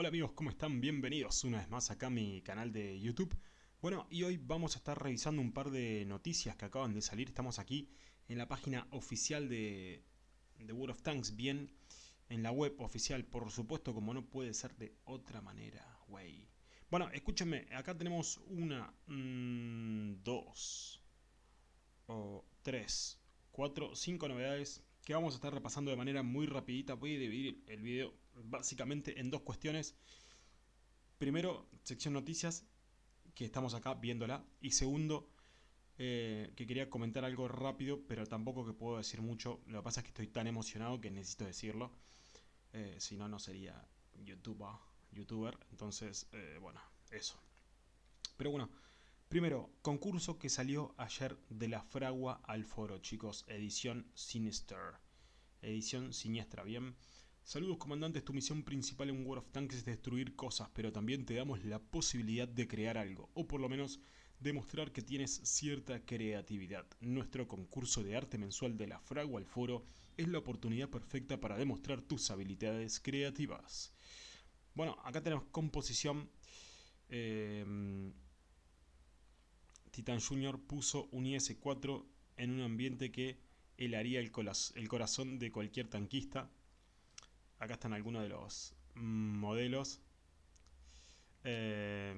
Hola amigos, ¿cómo están? Bienvenidos una vez más acá a mi canal de YouTube. Bueno, y hoy vamos a estar revisando un par de noticias que acaban de salir. Estamos aquí en la página oficial de, de World of Tanks, bien en la web oficial, por supuesto, como no puede ser de otra manera, güey. Bueno, escúchenme, acá tenemos una, mmm, dos, o tres, cuatro, cinco novedades que vamos a estar repasando de manera muy rapidita. Voy a dividir el video básicamente en dos cuestiones. Primero, sección noticias, que estamos acá viéndola. Y segundo, eh, que quería comentar algo rápido, pero tampoco que puedo decir mucho. Lo que pasa es que estoy tan emocionado que necesito decirlo. Eh, si no, no sería youtuber. youtuber. Entonces, eh, bueno, eso. Pero bueno, primero, concurso que salió ayer de la fragua al foro, chicos. Edición Sinister. Edición siniestra, bien. Saludos comandantes, tu misión principal en World of Tanks es destruir cosas, pero también te damos la posibilidad de crear algo, o por lo menos demostrar que tienes cierta creatividad. Nuestro concurso de arte mensual de la Fragua al Foro es la oportunidad perfecta para demostrar tus habilidades creativas. Bueno, acá tenemos composición. Eh, Titan Junior puso un IS-4 en un ambiente que helaría el, corazón de cualquier tanquista Acá están algunos de los modelos. Eh,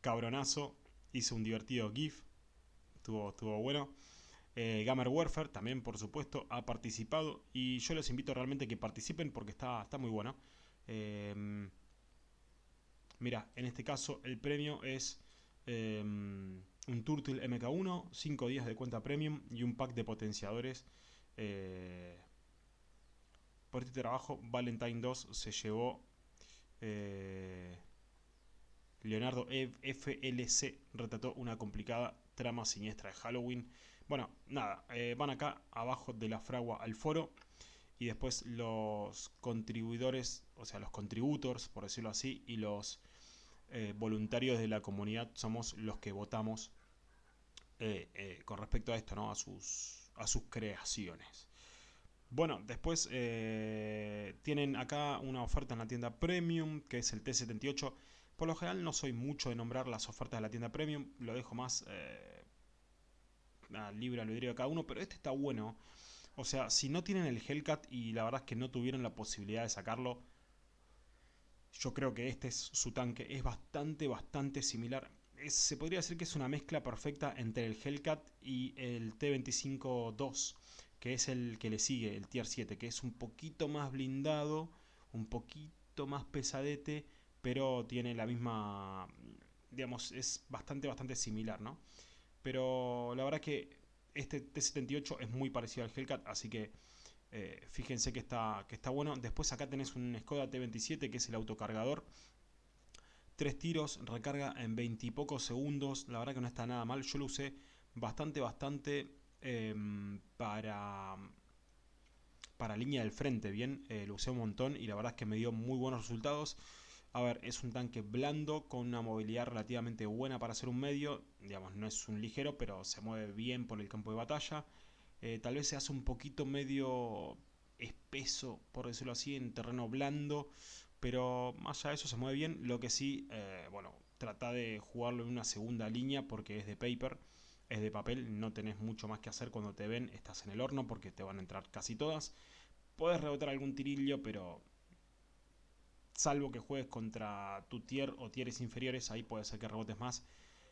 cabronazo. Hizo un divertido GIF. Estuvo, bueno. Eh, Gamer Warfare también, por supuesto, ha participado. Y yo les invito realmente que participen porque está, está muy bueno. Eh, mira, en este caso el premio es un Turtle MK1, 5 días de cuenta premium y un pack de potenciadores. Por este trabajo, Valentine 2 se llevó eh, Leonardo FLC, retrató una complicada trama siniestra de Halloween. Bueno, nada, eh, van acá abajo de la fragua al foro y después los contribuidores, o sea, los contributors, por decirlo así, y los eh, voluntarios de la comunidad somos los que votamos con respecto a esto, ¿no? A sus, a sus creaciones. Bueno, después eh, tienen acá una oferta en la tienda Premium, que es el T78. Por lo general no soy mucho de nombrar las ofertas de la tienda Premium, lo dejo más eh, libre albedrío de cada uno, pero este está bueno. O sea, si no tienen el Hellcat y la verdad es que no tuvieron la posibilidad de sacarlo, yo creo que este es su tanque. Es bastante, bastante similar. se podría decir que es una mezcla perfecta entre el Hellcat y el T25-2 que es el que le sigue, el tier 7, que es un poquito más blindado, un poquito más pesadete, pero tiene la misma, digamos, es bastante, bastante similar, ¿no? Pero la verdad que este T78 es muy parecido al Hellcat, así que eh, fíjense que está, que está bueno. Después acá tenés un Skoda T27, que es el autocargador. Tres tiros, recarga en 20 y pocos segundos. La verdad que no está nada mal. Yo lo usé bastante, bastante Em, para, para línea del frente, bien, eh, lo usé un montón y la verdad es que me dio muy buenos resultados. A ver, es un tanque blando con una movilidad relativamente buena para ser un medio, digamos, no es un ligero, pero se mueve bien por el campo de batalla. Eh, tal vez se hace un poquito medio espeso, por decirlo así, en terreno blando, pero más allá de eso se mueve bien. Lo que sí, eh, bueno, trata de jugarlo en una segunda línea porque es de paper es de papel, no tenés mucho más que hacer cuando te ven, estás en el horno porque te van a entrar casi todas. Puedes rebotar algún tirillo, pero salvo que juegues contra tu tier o tieres inferiores, ahí puede ser que rebotes más.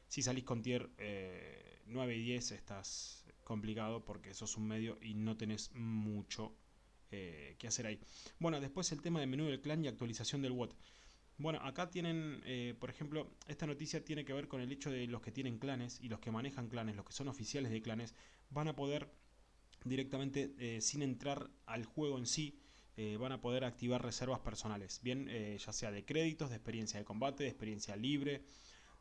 Si salís con tier 9 eh, y 10 estás complicado porque sos un medio y no tenés mucho eh, que hacer ahí. Bueno, después el tema de menú del clan y actualización del WOT. Bueno, acá tienen, eh, por ejemplo, esta noticia tiene que ver con el hecho de los que tienen clanes y los que manejan clanes, los que son oficiales de clanes, van a poder directamente, eh, sin entrar al juego en sí, eh, van a poder activar reservas personales, bien, ya sea de créditos, de experiencia de combate, de experiencia libre,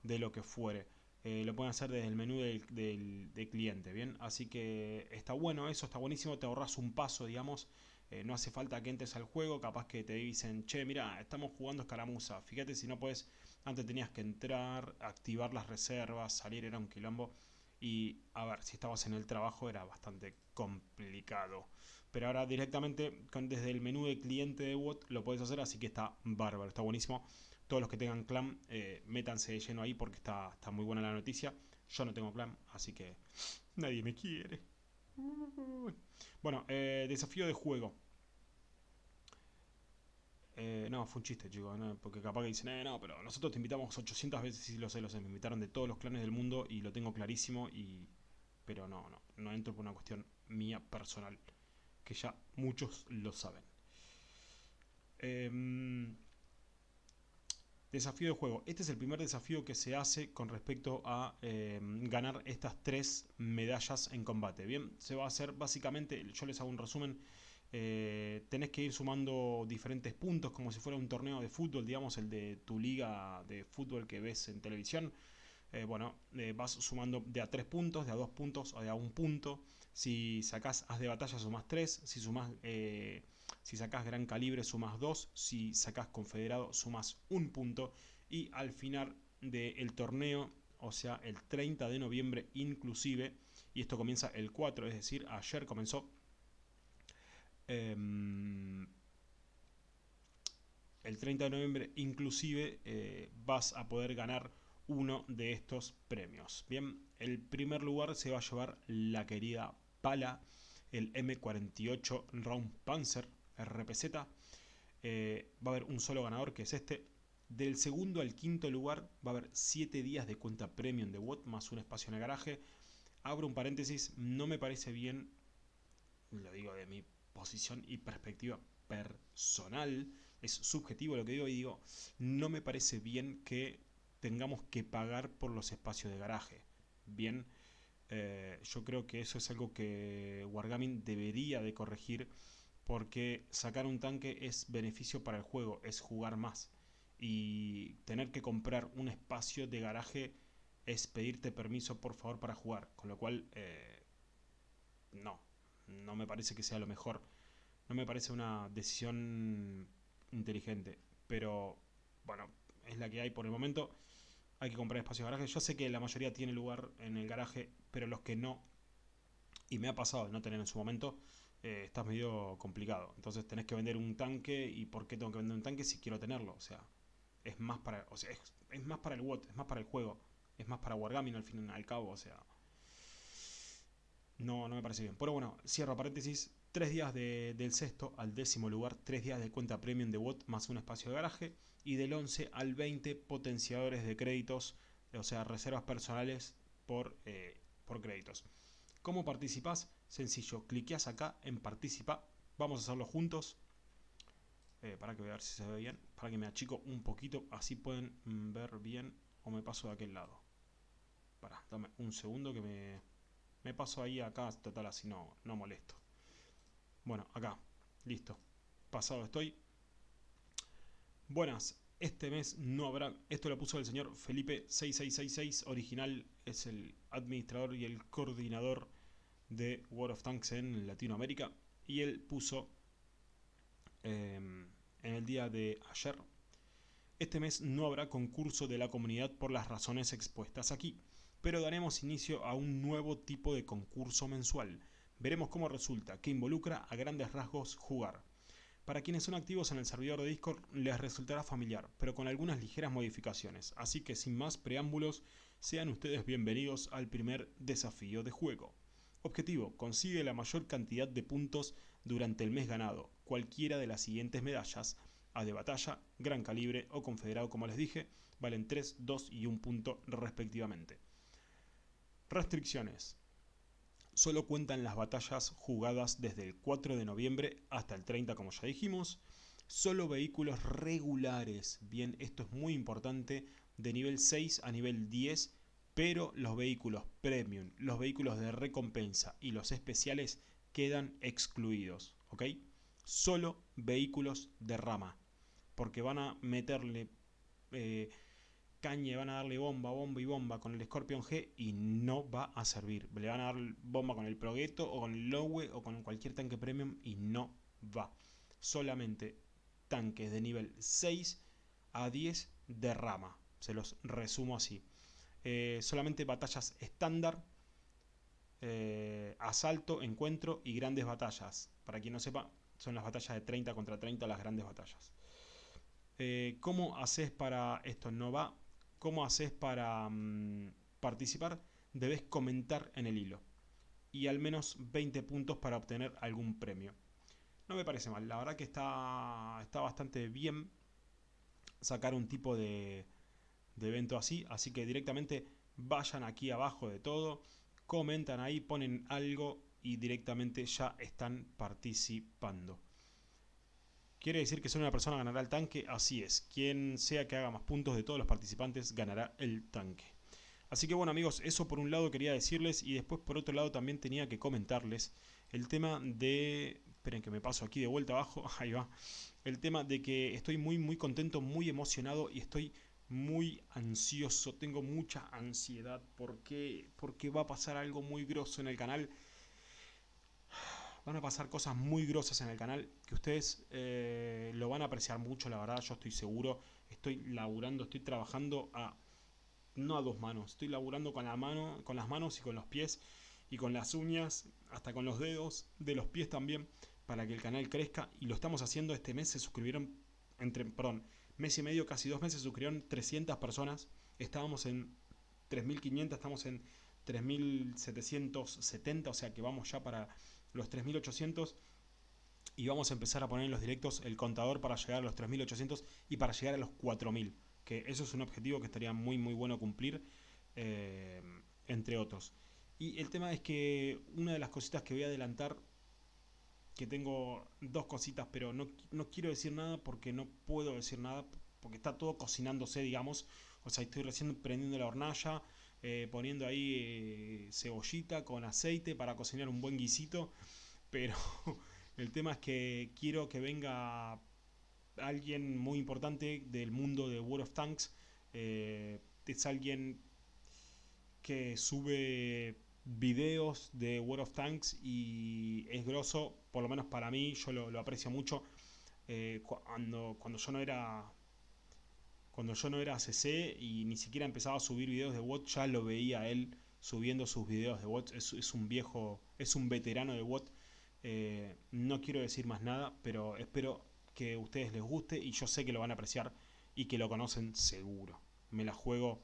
de lo que fuere. Lo pueden hacer desde el menú del, cliente, bien, así que está bueno eso, está buenísimo, te ahorras un paso, digamos, eh, no hace falta que entres al juego, capaz que te dicen, che, mira, estamos jugando escaramuza, fíjate si no puedes, antes tenías que entrar, activar las reservas, salir, era un quilombo, y a ver, si estabas en el trabajo era bastante complicado. pero ahora directamente desde el menú de cliente de WOT lo puedes hacer, así que está bárbaro, está buenísimo. Todos los que tengan clan, eh, métanse de lleno ahí porque está, está muy buena la noticia. Yo no tengo clan, así que nadie me quiere. Bueno, eh, desafío de juego. Eh, no, fue un chiste, chicos, porque capaz que dicen, eh, no, pero nosotros te invitamos 800 veces, y lo sé, lo sé, me invitaron de todos los clanes del mundo y lo tengo clarísimo, y pero no, no, no entro por una cuestión mía personal, que ya muchos lo saben. Em, desafío de juego. Este es el primer desafío que se hace con respecto a em, ganar estas tres medallas en combate. Bien, se va a hacer básicamente, yo les hago un resumen, eh, tenés que ir sumando diferentes puntos como si fuera un torneo de fútbol, digamos el de tu liga de fútbol que ves en televisión. Eh, bueno, eh, vas sumando de a 3 puntos, de a 2 puntos o de a 1 punto. Si sacás as de batalla sumas 3, si, sumás, si sacás gran calibre sumas 2, si sacás confederado sumas 1 punto. Y al final del torneo, o sea el 30 de noviembre inclusive, y esto comienza el 4, es decir, ayer comenzó Em, el 30 de noviembre inclusive eh, vas a poder ganar uno de estos premios. Bien, el primer lugar se va a llevar la querida Pala, el M48 Round Panzer RPZ. Eh, va a haber un solo ganador que es este. Del segundo al quinto lugar va a haber 7 días de cuenta premium de WOT más un espacio en el garaje. Abro un paréntesis, no me parece bien, lo digo de mi posición y perspectiva personal, es subjetivo lo que digo y digo, no me parece bien que tengamos que pagar por los espacios de garaje. Bien, eh, yo creo que eso es algo que Wargaming debería de corregir porque sacar un tanque es beneficio para el juego, es jugar más. Y tener que comprar un espacio de garaje es pedirte permiso por favor para jugar. Con lo cual, eh, no, no me parece que sea lo mejor. No me parece una decisión inteligente. Pero bueno, es la que hay por el momento. Hay que comprar espacio de garaje. Yo sé que la mayoría tiene lugar en el garaje, pero los que no, y me ha pasado de no tener en su momento, eh, está medio complicado. Entonces tenés que vender un tanque. ¿Y por qué tengo que vender un tanque si quiero tenerlo? O sea, es más para, o sea, es, más para el WOT, es más para el juego. Es más para Wargaming al fin y al cabo. O sea, no, no me parece bien. Pero bueno, cierro paréntesis. Tres días del sexto al décimo lugar, tres días de cuenta premium de bot más un espacio de garaje. Y del 11 al 20 potenciadores de créditos, o sea, reservas personales por, eh, por créditos. ¿Cómo participás? Sencillo, cliqueas acá en participa. Vamos a hacerlo juntos. Eh, para que vean si se ve bien. Para que me achico un poquito, así pueden ver bien. O me paso de aquel lado. Para, dame un segundo que me, me paso ahí acá, total, así no, no molesto. Bueno, acá, listo. Pasado estoy. Buenas, este mes no habrá... Esto lo puso el señor Felipe 6666, original, es el administrador y el coordinador de World of Tanks en Latinoamérica. Y él puso em, en el día de ayer, este mes no habrá concurso de la comunidad por las razones expuestas aquí pero daremos inicio a un nuevo tipo de concurso mensual. Veremos cómo resulta, que involucra a grandes rasgos jugar. Para quienes son activos en el servidor de Discord les resultará familiar, pero con algunas ligeras modificaciones, así que sin más preámbulos, sean ustedes bienvenidos al primer desafío de juego. Objetivo, consigue la mayor cantidad de puntos durante el mes ganado, cualquiera de las siguientes medallas, A de batalla, gran calibre o confederado como les dije, valen 3, 2 y 1 punto respectivamente. Restricciones. Solo cuentan las batallas jugadas desde el 4 de noviembre hasta el 30 como ya dijimos. Solo vehículos regulares. Bien, esto es muy importante. De nivel 6 a nivel 10. Pero los vehículos premium, los vehículos de recompensa y los especiales quedan excluidos. ¿Ok? Solo vehículos de rama. Porque van a meterle... Eh, caña van a darle bomba, bomba y bomba con el Scorpion G y no va a servir. Le van a dar bomba con el Progetto o con el Lowe o con cualquier tanque premium y no va. Solamente tanques de nivel 6 a 10 de rama. Se los resumo así. Eh, solamente batallas estándar. eh, asalto, encuentro y grandes batallas. Para quien no sepa, son las batallas de 30 contra 30 las grandes batallas. Eh, ¿Cómo haces para esto? No va. ¿Cómo haces para mm, participar? Debes comentar en el hilo. Y al menos 20 puntos para obtener algún premio. No me parece mal. La verdad que está, está bastante bien sacar un tipo de, de evento así. Así que directamente vayan aquí abajo de todo comentan ahí, ponen algo y directamente ya están participando. ¿Quiere decir que solo una persona ganará el tanque? Así es. Quien sea que haga más puntos de todos los participantes ganará el tanque. Así que bueno amigos, eso por un lado quería decirles y después por otro lado también tenía que comentarles el tema de... Esperen que me paso aquí de vuelta abajo, ahí va. El tema de que estoy muy muy contento, muy emocionado y estoy muy ansioso, tengo mucha ansiedad porque, porque va a pasar algo muy grosso en el canal. Van a pasar cosas muy grosas en el canal que ustedes eh, lo van a apreciar mucho, la verdad, yo estoy seguro. Estoy laburando, estoy trabajando a no a dos manos, estoy laburando con la mano, con las manos y con los pies y con las uñas, hasta con los dedos de los pies también para que el canal crezca y lo estamos haciendo este mes se suscribieron entre, perdón, mes y medio, casi dos meses, suscribieron 300 personas. Estábamos en 3.500, estamos en 3.770, o sea que vamos ya para los 3.800 y vamos a empezar a poner en los directos el contador para llegar a los 3.800 y para llegar a los 4.000, que eso es un objetivo que estaría muy muy bueno cumplir, eh, entre otros. Y el tema es que una de las cositas que voy a adelantar, que tengo dos cositas, pero no, no quiero decir nada porque no puedo decir nada, porque está todo cocinándose, digamos. O sea, estoy recién prendiendo la hornalla, eh, poniendo ahí eh, cebollita con aceite para cocinar un buen guisito. Pero el tema es que quiero que venga alguien muy importante del mundo de World of Tanks. Eh, es alguien que sube videos de World of Tanks y es grosso, por lo menos para mí, yo lo, aprecio mucho. cuando, cuando yo no era cuando yo no era CC y ni siquiera empezaba a subir videos de WOT, ya lo veía él subiendo sus videos de WOT. Es, un viejo, es un veterano de WOT. Eh, no quiero decir más nada, pero espero que a ustedes les guste y yo sé que lo van a apreciar y que lo conocen seguro. Me la juego,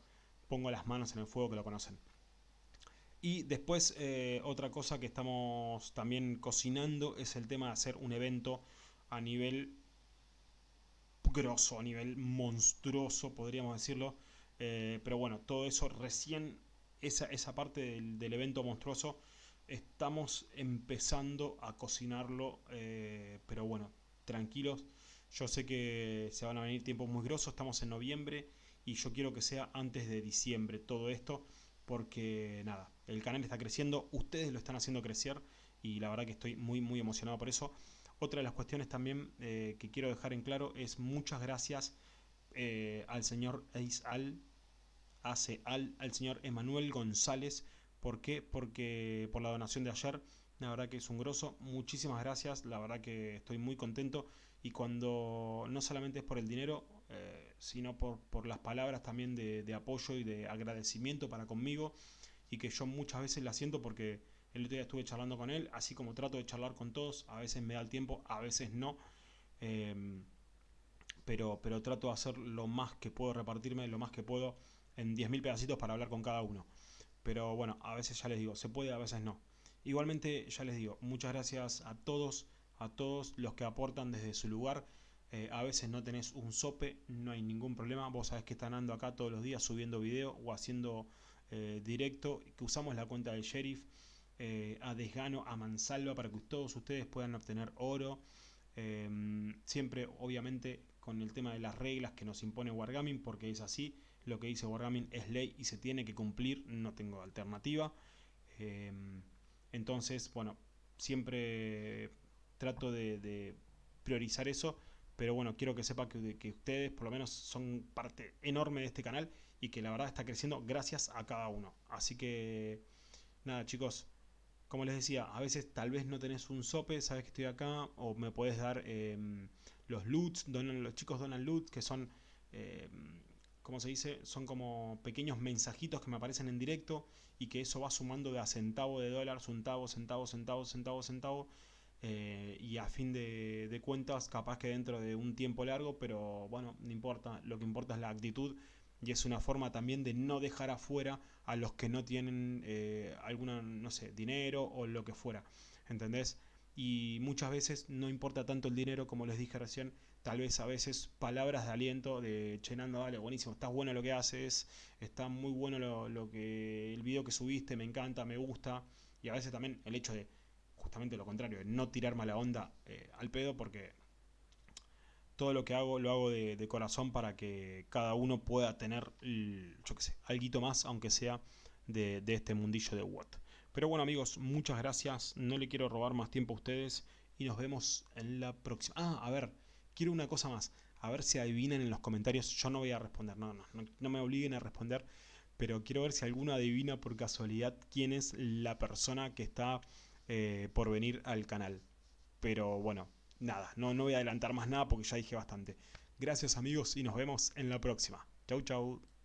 pongo las manos en el fuego que lo conocen. Y después eh, otra cosa que estamos también cocinando es el tema de hacer un evento a nivel grosso, a nivel monstruoso, podríamos decirlo. Eh, pero bueno, todo eso recién, esa, esa parte del, evento monstruoso, estamos empezando a cocinarlo. Eh, pero bueno, tranquilos. Yo sé que se van a venir tiempos muy grosos, estamos en noviembre y yo quiero que sea antes de diciembre todo esto. Porque nada, el canal está creciendo, ustedes lo están haciendo crecer y la verdad que estoy muy muy emocionado por eso. Otra de las cuestiones también eh, que quiero dejar en claro es muchas gracias eh, al señor Al, hace al, al señor Emanuel González. ¿Por qué? Porque por la donación de ayer, la verdad que es un grosso. Muchísimas gracias, la verdad que estoy muy contento. Y cuando no solamente es por el dinero, eh, sino por, por, las palabras también de, apoyo y de agradecimiento para conmigo. Y que yo muchas veces la siento porque el otro día estuve charlando con él, así como trato de charlar con todos. A veces me da el tiempo, a veces no. Em, pero, pero trato de hacer lo más que puedo, repartirme lo más que puedo en 10.000 pedacitos para hablar con cada uno. Pero bueno, a veces ya les digo, se puede, a veces no. Igualmente, ya les digo, muchas gracias a todos, a todos los que aportan desde su lugar. Eh, a veces no tenés un sope, no hay ningún problema. Vos sabés que están ando acá todos los días subiendo video o haciendo eh, directo, que usamos la cuenta del sheriff. Eh, a desgano, a mansalva, para que todos ustedes puedan obtener oro. Em, siempre, obviamente, con el tema de las reglas que nos impone Wargaming, porque es así. Lo que dice Wargaming es ley y se tiene que cumplir, no tengo alternativa. Em, entonces, bueno, siempre trato de, priorizar eso, pero bueno, quiero que sepa que, ustedes por lo menos son parte enorme de este canal y que la verdad está creciendo gracias a cada uno. Así que, nada chicos, como les decía, a veces tal vez no tenés un sope, sabes que estoy acá, o me puedes dar em, los loots, donan, los chicos donan loot, que son em, como se dice, son como pequeños mensajitos que me aparecen en directo y que eso va sumando de a centavo de dólar, centavo, centavo, centavo, centavo, centavo. Eh, y a fin de, cuentas, capaz que dentro de un tiempo largo, pero bueno, no importa, lo que importa es la actitud y es una forma también de no dejar afuera a los que no tienen eh, alguna, no sé, dinero o lo que fuera, ¿entendés? Y muchas veces no importa tanto el dinero como les dije recién, tal vez a veces palabras de aliento de Chenando, dale, buenísimo, estás bueno lo que haces, está muy bueno lo, que el video que subiste, me encanta, me gusta, y a veces también el hecho de justamente lo contrario, no tirar mala onda eh, al pedo porque todo lo que hago lo hago de, corazón para que cada uno pueda tener, yo qué sé, algo más, aunque sea de, este mundillo de Word. Pero bueno amigos, muchas gracias, no le quiero robar más tiempo a ustedes y nos vemos en la próxima. Ah, a ver, quiero una cosa más. A ver si adivinan en los comentarios. Yo no voy a responder, no, no, no, me obliguen a responder. Pero quiero ver si alguno adivina por casualidad quién es la persona que está eh, por venir al canal. Pero bueno, nada, no, no voy a adelantar más nada porque ya dije bastante. Gracias amigos y nos vemos en la próxima. Chau chau.